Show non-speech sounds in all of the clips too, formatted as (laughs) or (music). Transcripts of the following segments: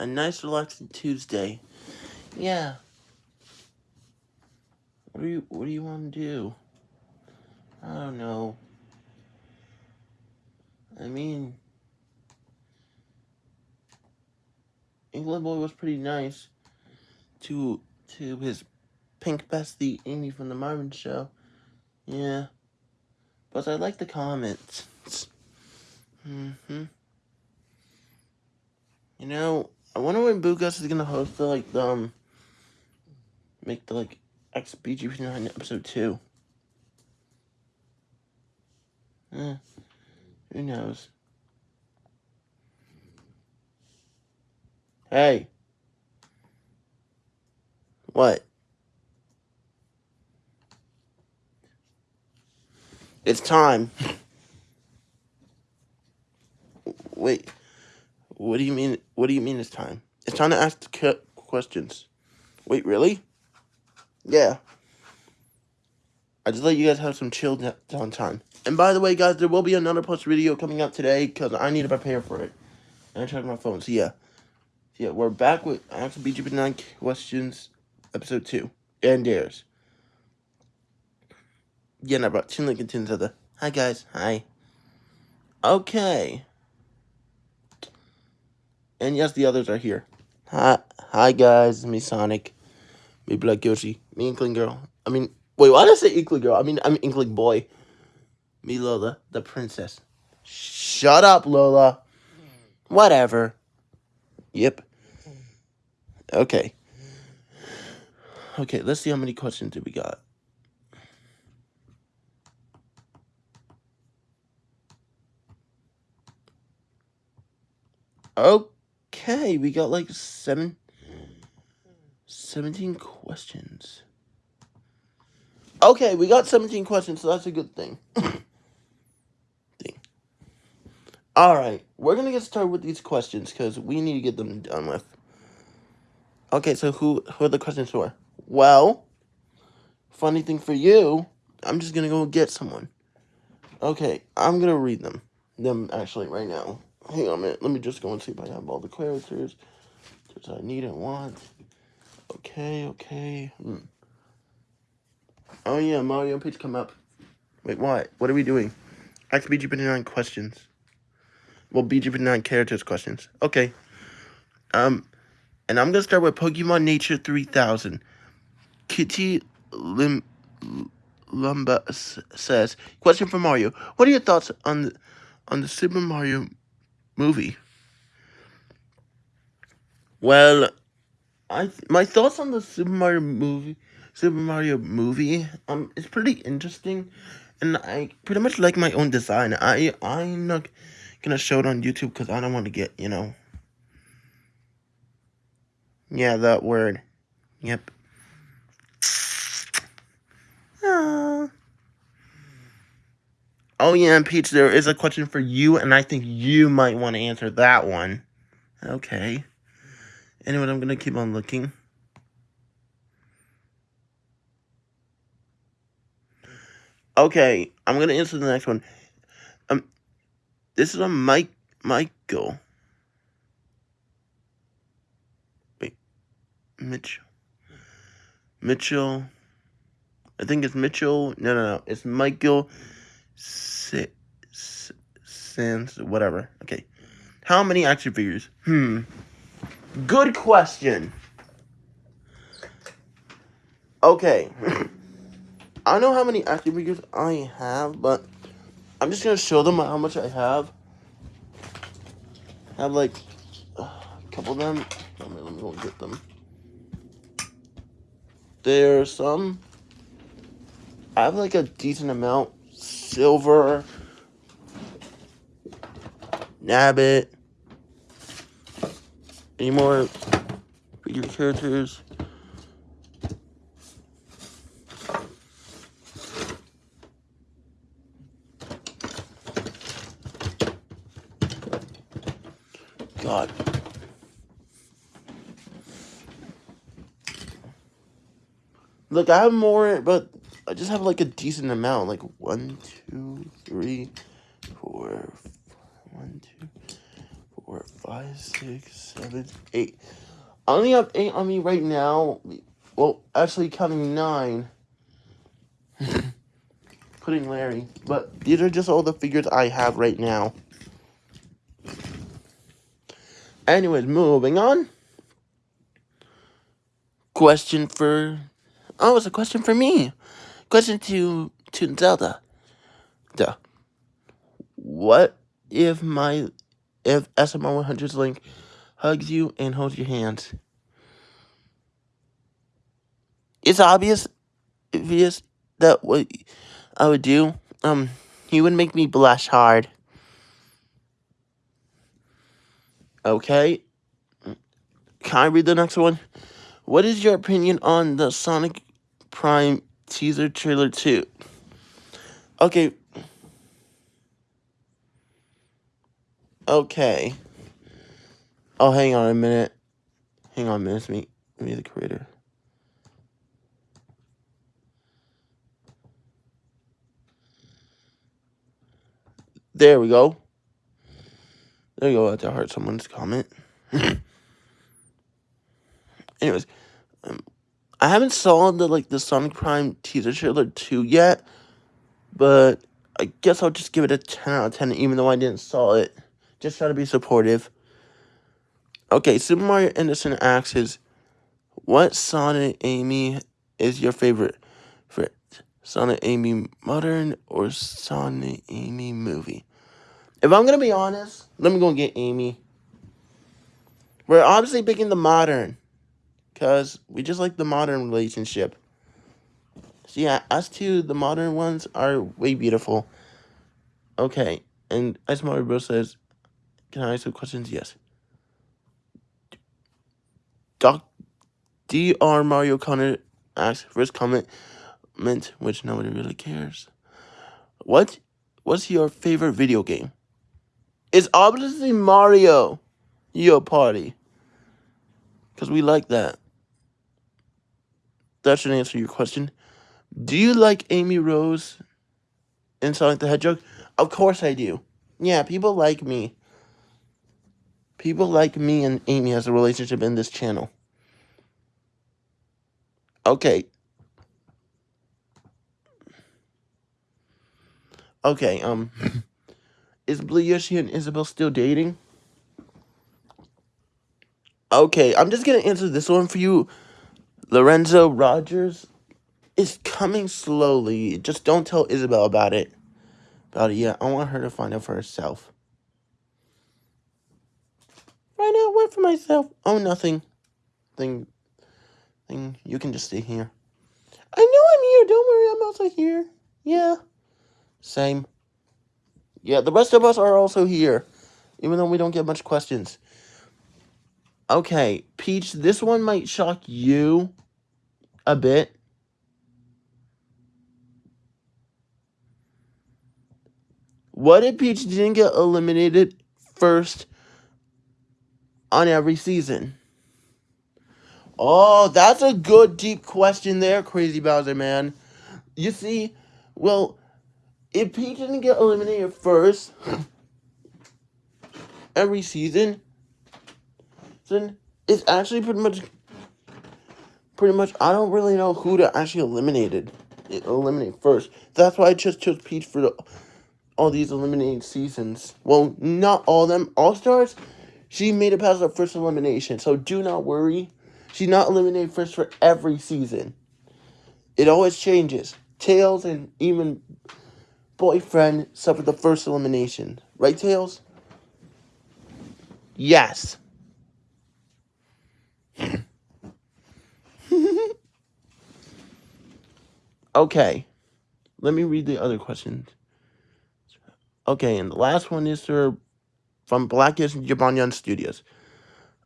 a nice relaxing Tuesday. Yeah. What do you What do you want to do? I don't know. I mean, Inkling Boy was pretty nice to to his pink bestie Amy from the Marvin Show. Yeah, but I like the comments. Mm-hmm. You know, I wonder when Boogus is gonna host the like the um make the like XBGP9 episode two. Eh, who knows? Hey. What? It's time. (laughs) Wait. What do you mean? What do you mean it's time? It's time to ask the questions. Wait, really? Yeah. I just let you guys have some chill downtime. And by the way, guys, there will be another post video coming out today because I need to prepare for it. And I checked my phone. So yeah. Yeah, we're back with Ask BGP9 questions, episode 2. And dares. Yeah, and I brought two Lincoln to the. Hi guys, hi. Okay. And yes, the others are here. Hi, hi guys, me Sonic, me Black Yoshi, me Inkling Girl. I mean, wait, why did I say Inkling Girl? I mean, I'm Inkling Boy. Me Lola, the princess. Shut up, Lola. Whatever. Yep. Okay. Okay, let's see how many questions do we got. Oh. Okay, we got like seven, 17 questions. Okay, we got 17 questions, so that's a good thing. (coughs) thing. Alright, we're going to get started with these questions because we need to get them done with. Okay, so who, who are the questions for? Well, funny thing for you, I'm just going to go get someone. Okay, I'm going to read them. Them, actually, right now. Hang on a minute. Let me just go and see if I have all the characters that I need and want. Okay, okay. Hmm. Oh, yeah, Mario page come up. Wait, what? What are we doing? Ask BGP9 questions. Well, BGP9 characters questions. Okay. Um, and I'm to start with Pokemon Nature 3000. Kitty Lim Lumba says, question for Mario. What are your thoughts on the, on the Super Mario movie? Well, I my thoughts on the Super Mario movie, Super Mario movie, um, it's pretty interesting, and I pretty much like my own design. I I'm not gonna show it on YouTube because I don't want to get you know yeah, that word. Yep. Oh. Oh, yeah, and Peach, there is a question for you, and I think you might want to answer that one. Okay. Anyway, I'm going to keep on looking. Okay, I'm going to answer the next one. Um, this is a Mike, Michael. Wait, Mitchell. Mitchell. I think it's Mitchell. No, no, no. It's Michael S Sands, whatever. Okay. How many action figures? Hmm. Good question. Okay. I know how many action figures I have, but I'm just going to show them how much I have. I have like a couple of them. Let me, let me go get them. There's some. I have like a decent amount. Silver. Nabbit. Any more figure characters? God. Look, I have more, but I just have like a decent amount. Like one, two, three, four, one, two, four, five, six, seven, eight. I only have eight on me right now. Well, actually counting nine. (laughs) Putting Larry. But these are just all the figures I have right now. Anyways, moving on. Question for... Oh, it's a question for me. Question to, to Zelda. Duh. What if my... If SMR 100's Link hugs you and holds your hands? It's obvious, obvious that what I would do, um, he would make me blush hard. Okay. Can I read the next one? What is your opinion on the Sonic Prime teaser trailer 2? Okay. Okay. Oh, hang on a minute. Hang on a minute. Me, me the creator. There we go. There you go. That hurt someone's comment. (laughs) Anyways, um, I haven't saw the like the Sonic Prime teaser trailer two yet, but I guess I'll just give it a ten out of ten, even though I didn't saw it. Just try to be supportive. Okay, Super Mario Anderson asks, "What Sonic Amy is your favorite? For Sonic Amy modern or Sonic Amy movie?" If I'm gonna be honest, let me go and get Amy. We're obviously picking the modern. Because we just like the modern relationship. So yeah, us two, the modern ones are way beautiful. Okay, and as Mario Bros says, can I ask some questions? Yes. Doc Dr. Mario Connor asks first comment, meant which nobody really cares. What what's your favorite video game? It's obviously Mario. Yo party. Because we like that. That should answer your question. Do you like Amy Rose in Sonic the Hedgehog? Of course I do. Yeah, people like me. People like me and Amy has a relationship in this channel. Okay. Okay, um... (laughs) Is Blue Yoshi and Isabel still dating? Okay, I'm just gonna answer this one for you. Lorenzo Rogers is coming slowly. Just don't tell Isabel about it. About it yet. I want her to find out for herself. Find out what for myself? Oh, nothing. Thing. Thing. You can just stay here. I know I'm here. Don't worry. I'm also here. Yeah. Same. Yeah, the rest of us are also here, even though we don't get much questions. Okay, Peach, this one might shock you a bit. What if Peach didn't get eliminated first on every season? Oh, that's a good deep question there, Crazy Bowser, man. You see, well, if Peach didn't get eliminated first every season, then it's actually pretty much pretty much I don't really know who to actually eliminated eliminate first. That's why I just chose Peach for the, all these eliminated seasons. Well, not all of them. All Stars, she made it past the first elimination, so do not worry. She's not eliminated first for every season. It always changes. Tails and even boyfriend suffered the first elimination. Right, Tails? Yes. Okay. Let me read the other questions. Okay, and the last one is for, from Blackish Jabanyan Studios.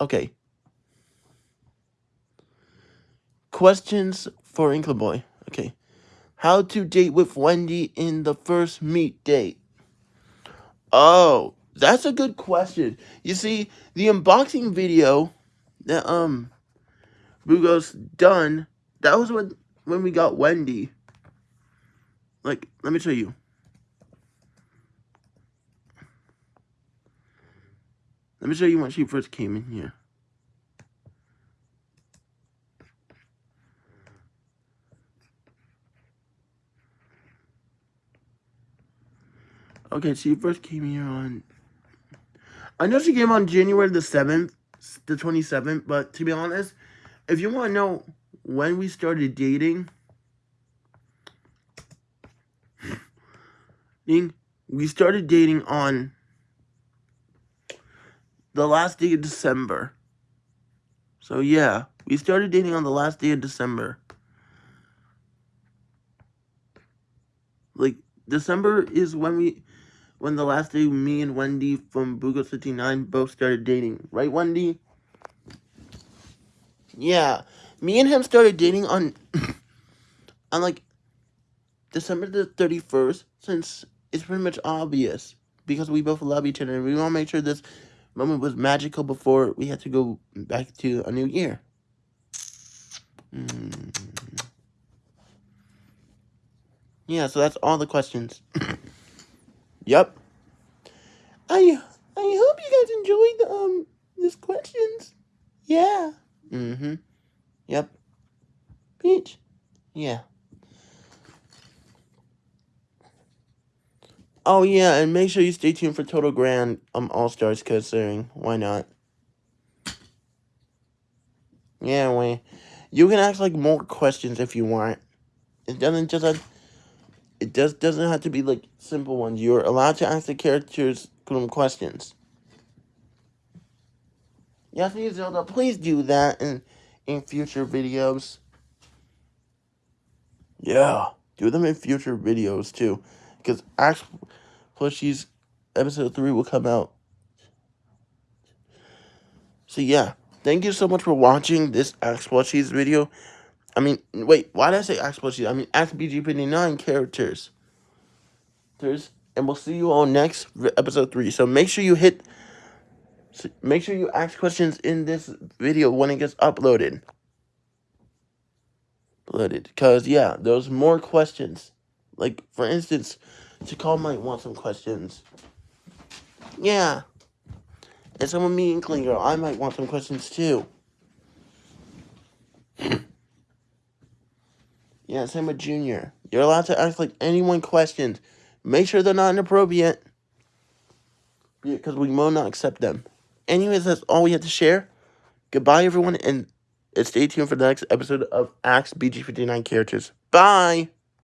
Okay. Questions for Inkleboy. Okay. How to date with Wendy in the first meet date? Oh, that's a good question. You see, the unboxing video that um Bugos done, that was when when we got Wendy. Like, let me show you. Let me show you when she first came in here. Okay, she first came here on... I know she came on January the 7th, the 27th, but to be honest, if you want to know when we started dating... we started dating on the last day of December. So yeah, we started dating on the last day of December. Like, December is when we, when the last day me and Wendy from Bugo 59 both started dating. Right, Wendy? Yeah, me and him started dating on, (coughs) on like, December the 31st, since it's pretty much obvious. Because we both love each other, we want to make sure this moment was magical before we had to go back to a new year. Mm. Yeah, so that's all the questions. (coughs) yep. I I hope you guys enjoyed the, um these questions. Yeah. Mm-hmm. Yep. Peach. Yeah. Oh yeah, and make sure you stay tuned for Total Grand um All Stars considering why not? Yeah, we. You can ask like more questions if you want. It doesn't just have, it just doesn't have to be like simple ones. You're allowed to ask the characters questions. Yes, Zelda, please do that in in future videos. Yeah, do them in future videos too, because Ask Plushies episode three will come out. So yeah, thank you so much for watching this Ask Plushies video. I mean, wait, why did I say Ask Plushies? I mean Ask BG59 characters. There's, and we'll see you all next episode three. So make sure you hit, make sure you ask questions in this video when it gets uploaded. Uploaded, because yeah, there's more questions. Like for instance, Chakal might want some questions. Yeah. And some of me and Klinger, I might want some questions too. (clears throat) yeah, same with Junior. You're allowed to ask like anyone questions. Make sure they're not inappropriate. Because we will not accept them. Anyways, that's all we have to share. Goodbye, everyone, and stay tuned for the next episode of Ask BG59 Characters. Bye!